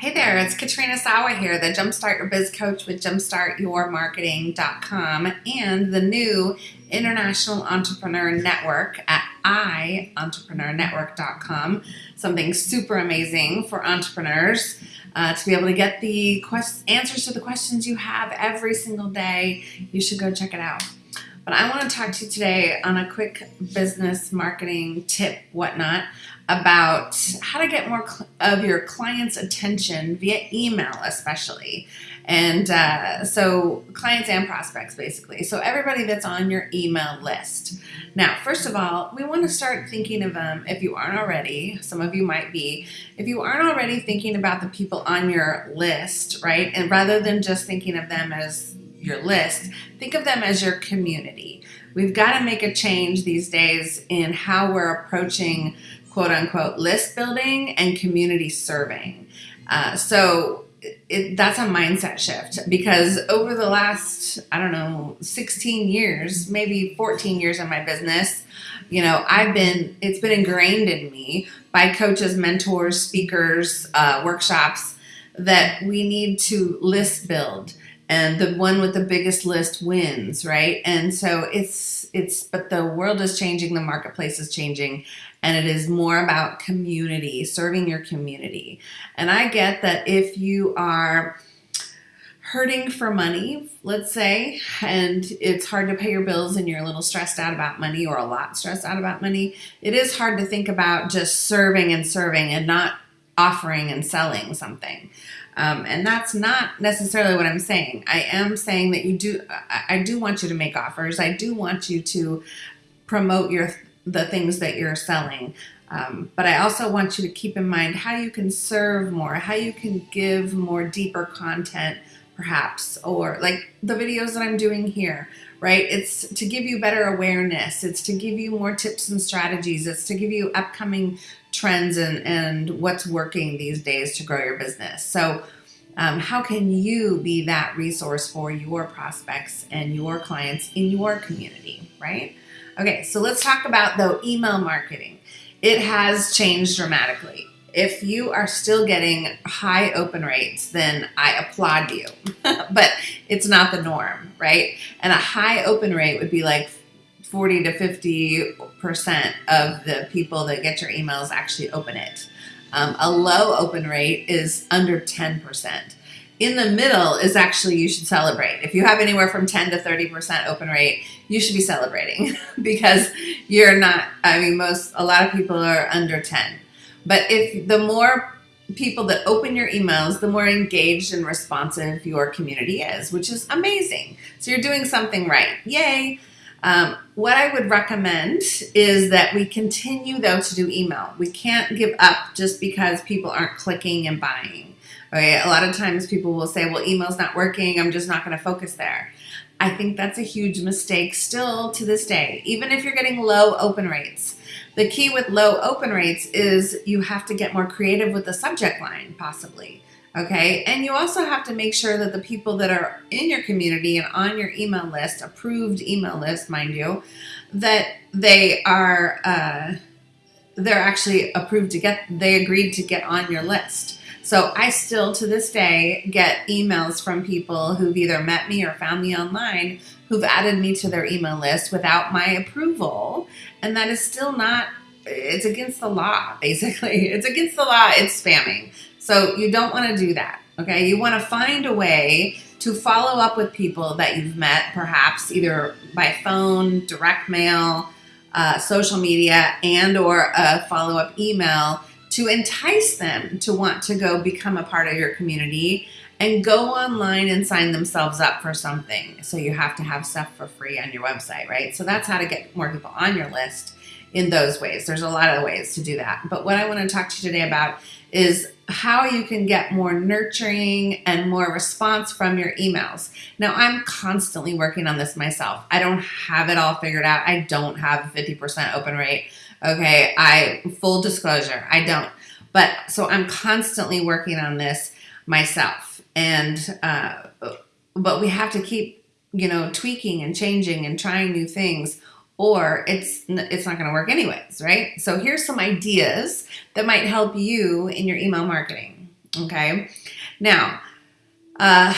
Hey there, it's Katrina Sawa here, the Jumpstart Your Biz Coach with JumpstartYourMarketing.com and the new International Entrepreneur Network at iEntrepreneurNetwork.com. Something super amazing for entrepreneurs uh, to be able to get the answers to the questions you have every single day. You should go check it out. But I want to talk to you today on a quick business marketing tip, whatnot, about how to get more of your clients' attention via email, especially. And uh, so, clients and prospects, basically. So, everybody that's on your email list. Now, first of all, we want to start thinking of them if you aren't already. Some of you might be. If you aren't already thinking about the people on your list, right? And rather than just thinking of them as your list, think of them as your community. We've got to make a change these days in how we're approaching quote unquote list building and community serving. Uh, so it, that's a mindset shift because over the last, I don't know, 16 years, maybe 14 years in my business, you know, I've been, it's been ingrained in me by coaches, mentors, speakers, uh, workshops that we need to list build and the one with the biggest list wins right and so it's it's but the world is changing the marketplace is changing and it is more about community serving your community and i get that if you are hurting for money let's say and it's hard to pay your bills and you're a little stressed out about money or a lot stressed out about money it is hard to think about just serving and serving and not offering and selling something um, and that's not necessarily what I'm saying. I am saying that you do, I, I do want you to make offers. I do want you to promote your the things that you're selling. Um, but I also want you to keep in mind how you can serve more, how you can give more deeper content, perhaps, or like the videos that I'm doing here, right? It's to give you better awareness, it's to give you more tips and strategies, it's to give you upcoming trends and, and what's working these days to grow your business. So, um, how can you be that resource for your prospects and your clients in your community, right? Okay, so let's talk about though email marketing. It has changed dramatically. If you are still getting high open rates, then I applaud you. but it's not the norm, right? And a high open rate would be like 40 to 50% of the people that get your emails actually open it. Um, a low open rate is under 10%. In the middle is actually you should celebrate. If you have anywhere from 10 to 30% open rate, you should be celebrating because you're not, I mean, most, a lot of people are under 10. But if the more people that open your emails, the more engaged and responsive your community is, which is amazing. So you're doing something right. Yay. Um, what I would recommend is that we continue though to do email. We can't give up just because people aren't clicking and buying. Okay, a lot of times people will say, well, email's not working, I'm just not going to focus there. I think that's a huge mistake still to this day, even if you're getting low open rates. The key with low open rates is you have to get more creative with the subject line, possibly. Okay, and you also have to make sure that the people that are in your community and on your email list, approved email list, mind you, that they are uh, they're actually approved to get they agreed to get on your list. So I still to this day get emails from people who've either met me or found me online who've added me to their email list without my approval, and that is still not it's against the law basically. It's against the law. It's spamming. So you don't want to do that. Okay. You want to find a way to follow up with people that you've met, perhaps either by phone, direct mail, uh, social media, and or a follow-up email to entice them to want to go become a part of your community and go online and sign themselves up for something. So you have to have stuff for free on your website, right? So that's how to get more people on your list in those ways. There's a lot of ways to do that. But what I want to talk to you today about is how you can get more nurturing and more response from your emails. Now, I'm constantly working on this myself. I don't have it all figured out. I don't have a 50% open rate. Okay, I full disclosure, I don't. But so I'm constantly working on this myself. And uh, but we have to keep, you know, tweaking and changing and trying new things or it's it's not going to work anyways, right? So here's some ideas that might help you in your email marketing. Okay. Now, uh,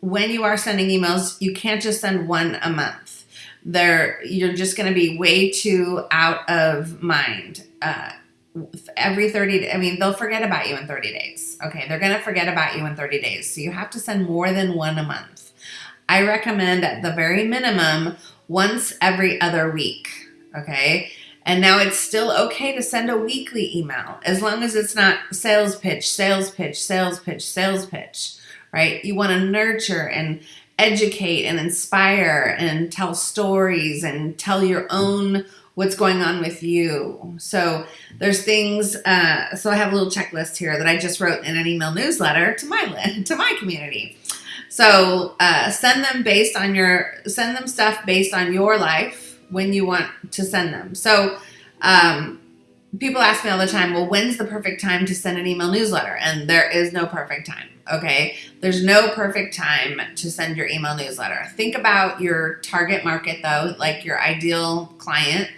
when you are sending emails, you can't just send one a month. There, you're just going to be way too out of mind. Uh, every 30 I mean they'll forget about you in 30 days okay they're gonna forget about you in 30 days so you have to send more than one a month I recommend at the very minimum once every other week okay and now it's still okay to send a weekly email as long as it's not sales pitch sales pitch sales pitch sales pitch right you want to nurture and educate and inspire and tell stories and tell your own what's going on with you. So there's things. Uh, so I have a little checklist here that I just wrote in an email newsletter to my to my community. So uh, send them based on your send them stuff based on your life when you want to send them. So um, people ask me all the time, well, when's the perfect time to send an email newsletter? And there is no perfect time. Okay, there's no perfect time to send your email newsletter. Think about your target market though, like your ideal client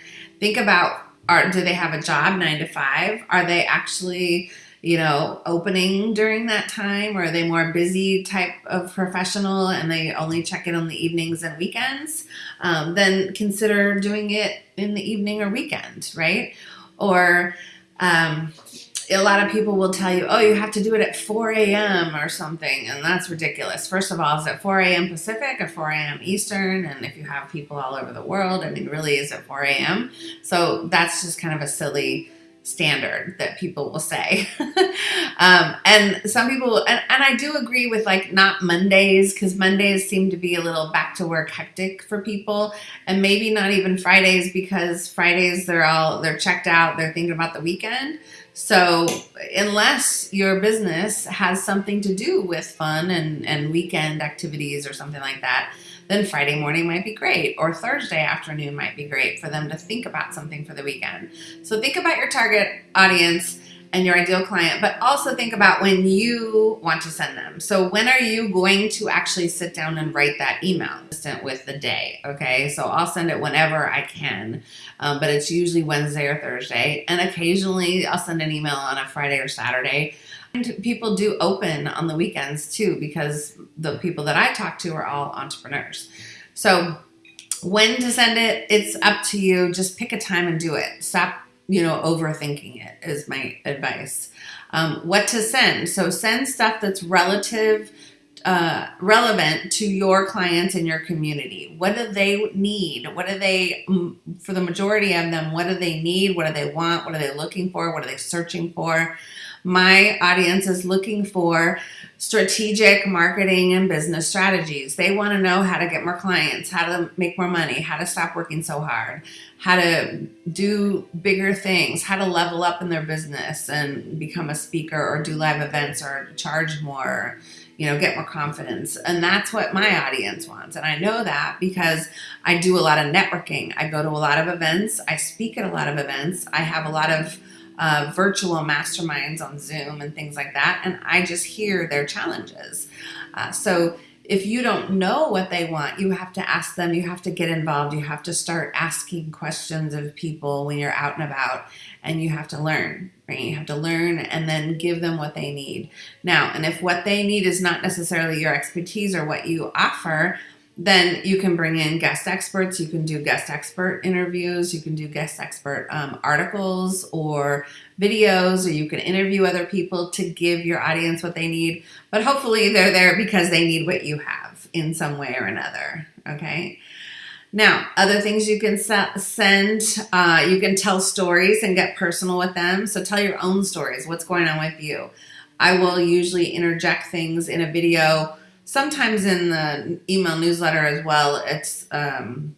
think about are do they have a job nine to five? Are they actually you know, opening during that time, or are they more busy type of professional and they only check in on the evenings and weekends? Um, then consider doing it in the evening or weekend, right? Or um, a lot of people will tell you, oh, you have to do it at 4 a.m. or something, and that's ridiculous. First of all, is it 4 a.m. Pacific or 4 a.m. Eastern? And if you have people all over the world, I mean, really, is it 4 a.m.? So that's just kind of a silly standard that people will say. um, and some people, and, and I do agree with like not Mondays, because Mondays seem to be a little back to work hectic for people. And maybe not even Fridays, because Fridays they're all, they're checked out, they're thinking about the weekend. So unless your business has something to do with fun and, and weekend activities or something like that, then Friday morning might be great or Thursday afternoon might be great for them to think about something for the weekend. So think about your target audience and your ideal client, but also think about when you want to send them. So when are you going to actually sit down and write that email with the day? Okay, so I'll send it whenever I can, um, but it's usually Wednesday or Thursday, and occasionally I'll send an email on a Friday or Saturday. And people do open on the weekends too, because the people that I talk to are all entrepreneurs. So when to send it, it's up to you. Just pick a time and do it. Stop you know, overthinking it is my advice. Um, what to send. So send stuff that's relative, uh, relevant to your clients and your community. What do they need? What do they, for the majority of them, what do they need? What do they want? What are they looking for? What are they searching for? My audience is looking for strategic marketing and business strategies. They want to know how to get more clients, how to make more money, how to stop working so hard, how to do bigger things, how to level up in their business and become a speaker or do live events or charge more, you know, get more confidence. And that's what my audience wants. And I know that because I do a lot of networking. I go to a lot of events, I speak at a lot of events, I have a lot of uh, virtual masterminds on Zoom and things like that. And I just hear their challenges. Uh, so if you don't know what they want, you have to ask them, you have to get involved, you have to start asking questions of people when you're out and about, and you have to learn, right? You have to learn and then give them what they need. Now, and if what they need is not necessarily your expertise or what you offer, then you can bring in guest experts. You can do guest expert interviews. You can do guest expert um, articles or videos, or you can interview other people to give your audience what they need. But hopefully, they're there because they need what you have in some way or another. Okay. Now, other things you can send, uh, you can tell stories and get personal with them. So tell your own stories. What's going on with you? I will usually interject things in a video sometimes in the email newsletter as well, it's, um,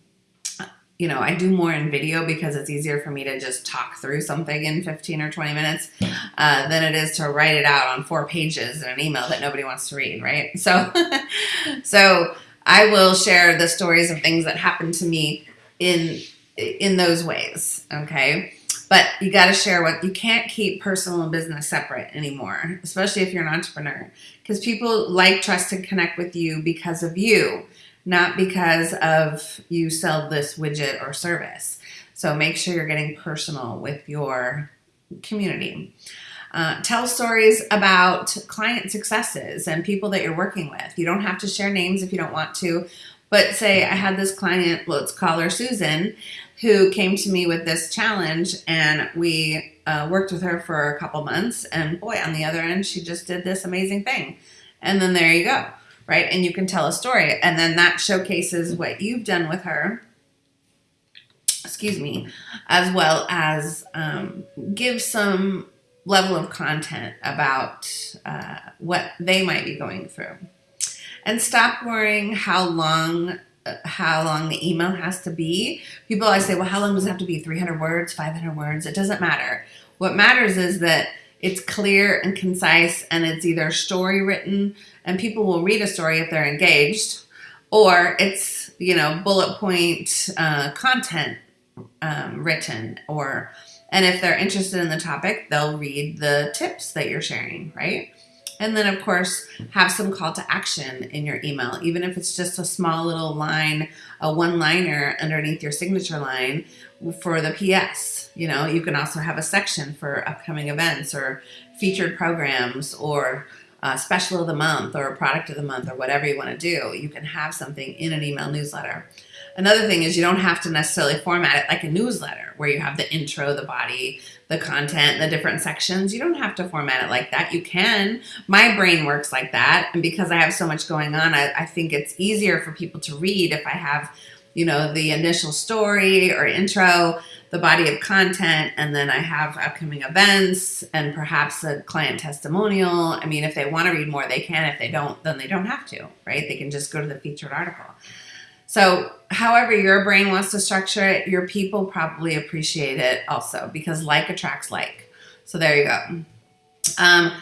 you know, I do more in video because it's easier for me to just talk through something in 15 or 20 minutes uh, than it is to write it out on four pages in an email that nobody wants to read, right? So, so I will share the stories of things that happened to me in in those ways, okay? But you got to share what you can't keep personal and business separate anymore, especially if you're an entrepreneur, because people like, trust, and connect with you because of you, not because of you sell this widget or service. So make sure you're getting personal with your community. Uh, tell stories about client successes and people that you're working with. You don't have to share names if you don't want to, but say I had this client, let's call her Susan, who came to me with this challenge and we uh, worked with her for a couple months and boy, on the other end, she just did this amazing thing. And then there you go, right? And you can tell a story and then that showcases what you've done with her excuse me, as well as um, give some level of content about uh, what they might be going through. And stop worrying how long how long the email has to be. People always say, well, how long does it have to be? 300 words, 500 words? It doesn't matter. What matters is that it's clear and concise and it's either story written and people will read a story if they're engaged or it's, you know, bullet point uh, content um, written or and if they're interested in the topic, they'll read the tips that you're sharing, right? And then, of course, have some call to action in your email, even if it's just a small little line, a one liner underneath your signature line for the PS. You know, you can also have a section for upcoming events or featured programs or a special of the month or product of the month or whatever you want to do. You can have something in an email newsletter. Another thing is you don't have to necessarily format it like a newsletter where you have the intro, the body, the content, the different sections. You don't have to format it like that. You can. My brain works like that. And because I have so much going on, I, I think it's easier for people to read if I have, you know, the initial story or intro, the body of content, and then I have upcoming events and perhaps a client testimonial. I mean, if they want to read more, they can. If they don't, then they don't have to, right? They can just go to the featured article. So, however your brain wants to structure it, your people probably appreciate it also because like attracts like. So, there you go. Um,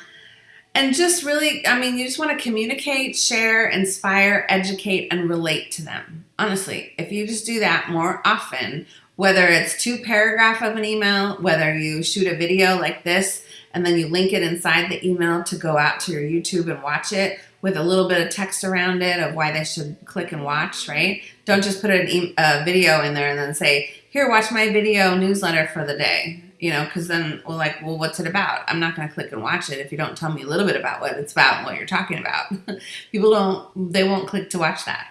and just really, I mean, you just want to communicate, share, inspire, educate, and relate to them. Honestly, if you just do that more often, whether it's two paragraph of an email, whether you shoot a video like this and then you link it inside the email to go out to your YouTube and watch it, with a little bit of text around it of why they should click and watch, right? Don't just put an e a video in there and then say, here, watch my video newsletter for the day, you know, because then we're like, well, what's it about? I'm not going to click and watch it if you don't tell me a little bit about what it's about and what you're talking about. People don't, they won't click to watch that.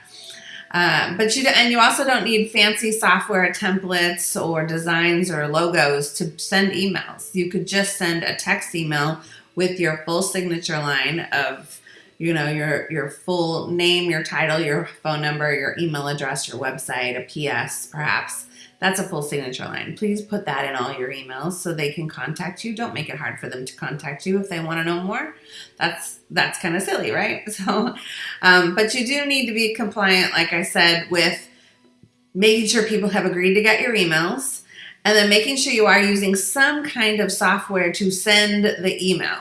Uh, but you and you also don't need fancy software templates or designs or logos to send emails. You could just send a text email with your full signature line of you know, your, your full name, your title, your phone number, your email address, your website, a PS perhaps. That's a full signature line. Please put that in all your emails so they can contact you. Don't make it hard for them to contact you if they want to know more. That's that's kind of silly, right? So, um, but you do need to be compliant, like I said, with making sure people have agreed to get your emails and then making sure you are using some kind of software to send the email.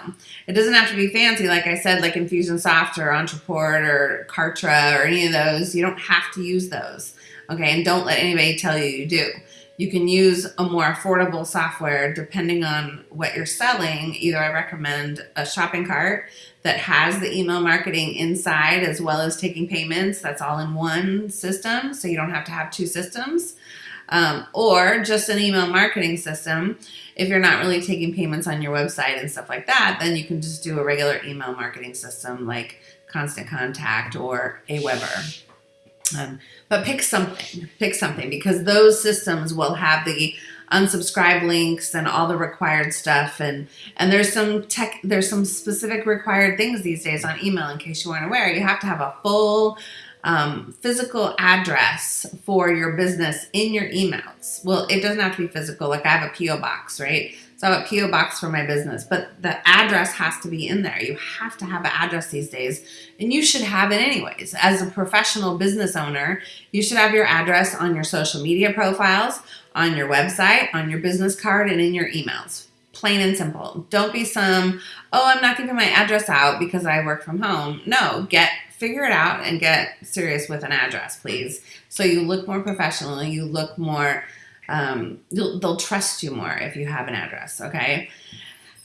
It doesn't have to be fancy, like I said, like Infusionsoft or Ontraport or Kartra or any of those. You don't have to use those, okay? And don't let anybody tell you you do. You can use a more affordable software depending on what you're selling. Either I recommend a shopping cart that has the email marketing inside as well as taking payments. That's all in one system, so you don't have to have two systems um, or just an email marketing system. If you're not really taking payments on your website and stuff like that, then you can just do a regular email marketing system like Constant Contact or Aweber. Um, but pick something, pick something because those systems will have the unsubscribe links and all the required stuff and and there's some tech there's some specific required things these days on email in case you weren't aware you have to have a full um, physical address for your business in your emails. Well, it doesn't have to be physical. Like I have a P.O. box, right? So I have a P.O. box for my business, but the address has to be in there. You have to have an address these days, and you should have it anyways. As a professional business owner, you should have your address on your social media profiles, on your website, on your business card, and in your emails. Plain and simple. Don't be some, oh, I'm not giving my address out because I work from home. No, get figure it out and get serious with an address, please. So you look more professional, you look more, um, they'll trust you more if you have an address, okay?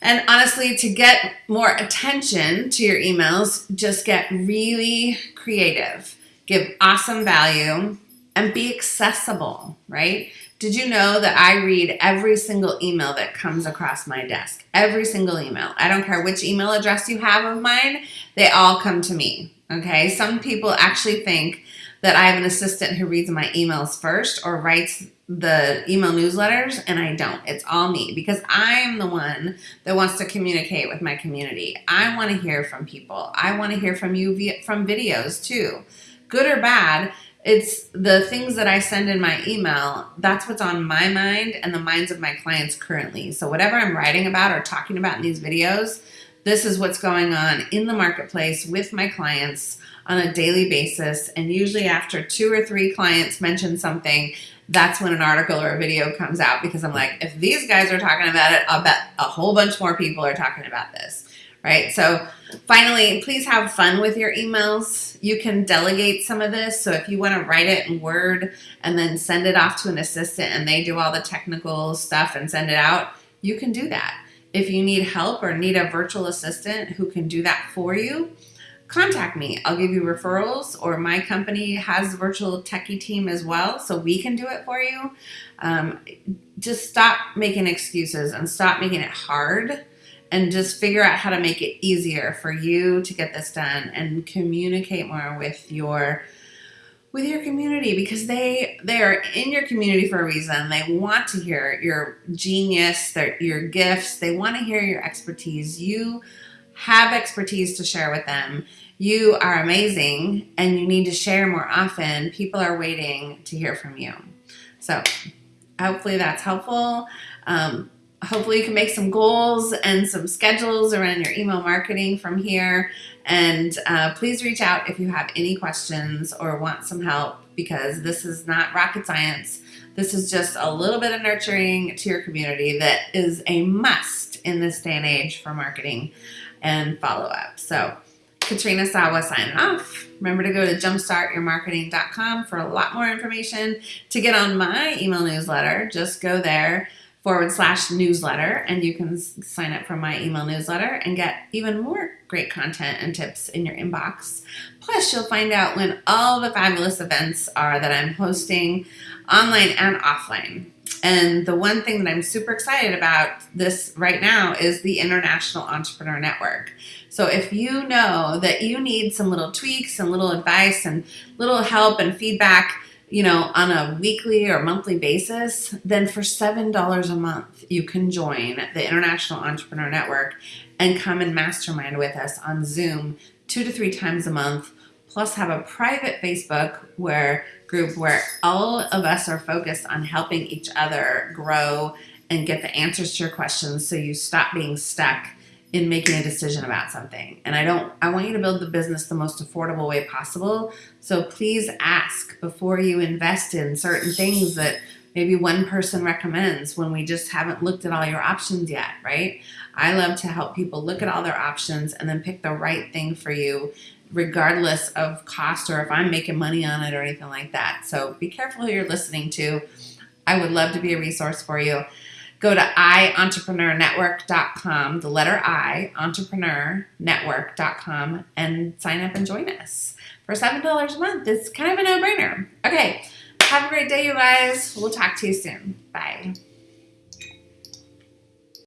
And honestly, to get more attention to your emails, just get really creative. Give awesome value and be accessible, right? Did you know that I read every single email that comes across my desk? Every single email. I don't care which email address you have of mine, they all come to me. Okay. Some people actually think that I have an assistant who reads my emails first or writes the email newsletters, and I don't. It's all me because I'm the one that wants to communicate with my community. I want to hear from people. I want to hear from you via, from videos too, good or bad. It's the things that I send in my email. That's what's on my mind and the minds of my clients currently. So whatever I'm writing about or talking about in these videos, this is what's going on in the marketplace with my clients on a daily basis. And usually after two or three clients mention something, that's when an article or a video comes out because I'm like, if these guys are talking about it, I'll bet a whole bunch more people are talking about this, right? So finally, please have fun with your emails. You can delegate some of this. So if you want to write it in Word and then send it off to an assistant and they do all the technical stuff and send it out, you can do that. If you need help or need a virtual assistant who can do that for you, contact me. I'll give you referrals or my company has a virtual techie team as well, so we can do it for you. Um, just stop making excuses and stop making it hard and just figure out how to make it easier for you to get this done and communicate more with your with your community because they they are in your community for a reason. They want to hear your genius, their your gifts. They want to hear your expertise. You have expertise to share with them. You are amazing and you need to share more often. People are waiting to hear from you. So hopefully that's helpful. Um, hopefully you can make some goals and some schedules around your email marketing from here. And uh, please reach out if you have any questions or want some help because this is not rocket science. This is just a little bit of nurturing to your community that is a must in this day and age for marketing and follow up. So Katrina Sawa signing off. Remember to go to jumpstartyourmarketing.com for a lot more information. To get on my email newsletter, just go there forward slash newsletter and you can sign up for my email newsletter and get even more great content and tips in your inbox. Plus, you'll find out when all the fabulous events are that I'm hosting online and offline. And the one thing that I'm super excited about this right now is the International Entrepreneur Network. So if you know that you need some little tweaks and little advice and little help and feedback, you know, on a weekly or monthly basis, then for $7 a month, you can join the International Entrepreneur Network and come and mastermind with us on Zoom two to three times a month, plus have a private Facebook where group where all of us are focused on helping each other grow and get the answers to your questions so you stop being stuck in making a decision about something. And I don't I want you to build the business the most affordable way possible. So please ask before you invest in certain things that maybe one person recommends when we just haven't looked at all your options yet, right? I love to help people look at all their options and then pick the right thing for you regardless of cost or if I'm making money on it or anything like that. So be careful who you're listening to. I would love to be a resource for you. Go to ientrepreneurnetwork.com, the letter I, entrepreneurnetwork.com, and sign up and join us for $7 a month. It's kind of a no brainer. Okay, have a great day, you guys. We'll talk to you soon. Bye.